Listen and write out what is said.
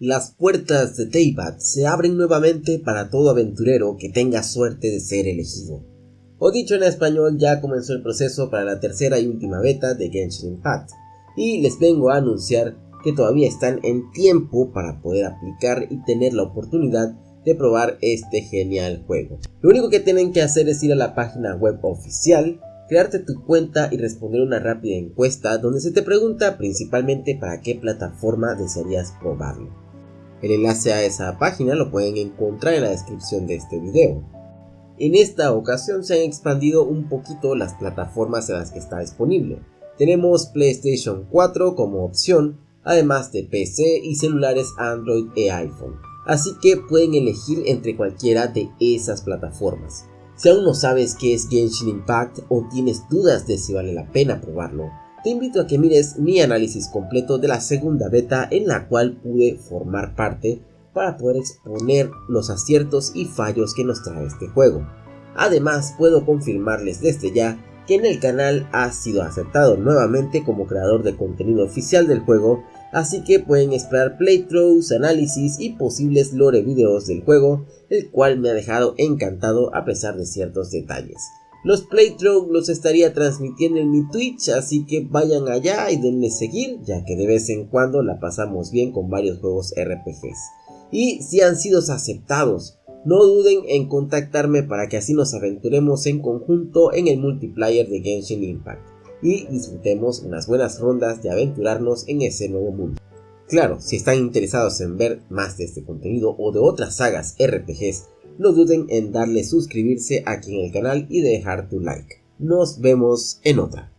Las puertas de Teyvat se abren nuevamente para todo aventurero que tenga suerte de ser elegido. O dicho en español, ya comenzó el proceso para la tercera y última beta de Genshin Impact, y les vengo a anunciar que todavía están en tiempo para poder aplicar y tener la oportunidad de probar este genial juego. Lo único que tienen que hacer es ir a la página web oficial, crearte tu cuenta y responder una rápida encuesta donde se te pregunta principalmente para qué plataforma desearías probarlo. El enlace a esa página lo pueden encontrar en la descripción de este video. En esta ocasión se han expandido un poquito las plataformas en las que está disponible. Tenemos PlayStation 4 como opción, además de PC y celulares Android e iPhone. Así que pueden elegir entre cualquiera de esas plataformas. Si aún no sabes qué es Genshin Impact o tienes dudas de si vale la pena probarlo, te invito a que mires mi análisis completo de la segunda beta en la cual pude formar parte para poder exponer los aciertos y fallos que nos trae este juego. Además puedo confirmarles desde ya que en el canal ha sido aceptado nuevamente como creador de contenido oficial del juego, así que pueden esperar playthroughs, análisis y posibles lore videos del juego, el cual me ha dejado encantado a pesar de ciertos detalles. Los playthroughs los estaría transmitiendo en mi Twitch, así que vayan allá y denle seguir, ya que de vez en cuando la pasamos bien con varios juegos RPGs. Y si han sido aceptados, no duden en contactarme para que así nos aventuremos en conjunto en el multiplayer de Genshin Impact y disfrutemos unas buenas rondas de aventurarnos en ese nuevo mundo. Claro, si están interesados en ver más de este contenido o de otras sagas RPGs no duden en darle suscribirse aquí en el canal y dejar tu like. Nos vemos en otra.